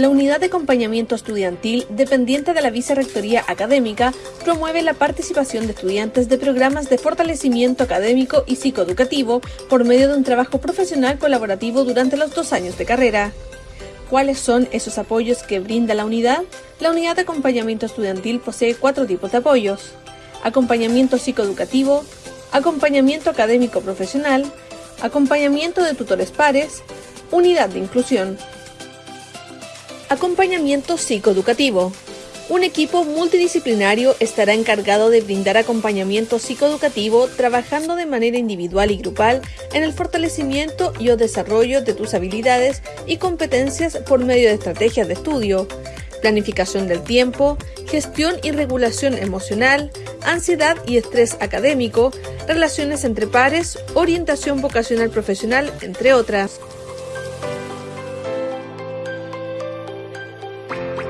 La unidad de acompañamiento estudiantil, dependiente de la Vicerrectoría Académica, promueve la participación de estudiantes de programas de fortalecimiento académico y psicoeducativo por medio de un trabajo profesional colaborativo durante los dos años de carrera. ¿Cuáles son esos apoyos que brinda la unidad? La unidad de acompañamiento estudiantil posee cuatro tipos de apoyos. Acompañamiento psicoeducativo, acompañamiento académico profesional, acompañamiento de tutores pares, unidad de inclusión. Acompañamiento psicoeducativo. Un equipo multidisciplinario estará encargado de brindar acompañamiento psicoeducativo trabajando de manera individual y grupal en el fortalecimiento y o desarrollo de tus habilidades y competencias por medio de estrategias de estudio, planificación del tiempo, gestión y regulación emocional, ansiedad y estrés académico, relaciones entre pares, orientación vocacional profesional, entre otras. Bye.